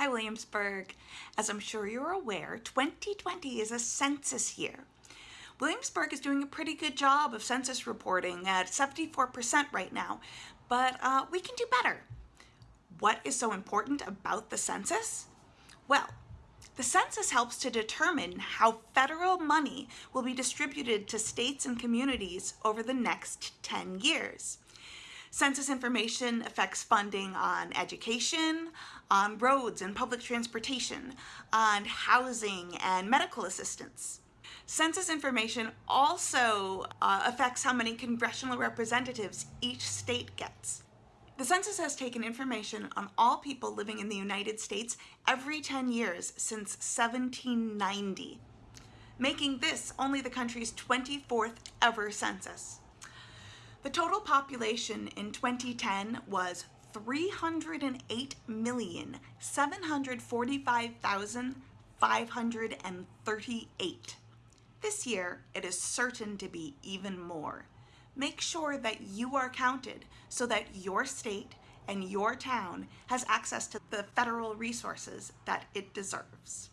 Hi Williamsburg. As I'm sure you're aware, 2020 is a census year. Williamsburg is doing a pretty good job of census reporting at 74% right now, but uh, we can do better. What is so important about the census? Well, the census helps to determine how federal money will be distributed to states and communities over the next 10 years. Census information affects funding on education, on roads and public transportation, on housing and medical assistance. Census information also uh, affects how many congressional representatives each state gets. The census has taken information on all people living in the United States every 10 years since 1790, making this only the country's 24th ever census. The total population in 2010 was 308,745,538. This year, it is certain to be even more. Make sure that you are counted so that your state and your town has access to the federal resources that it deserves.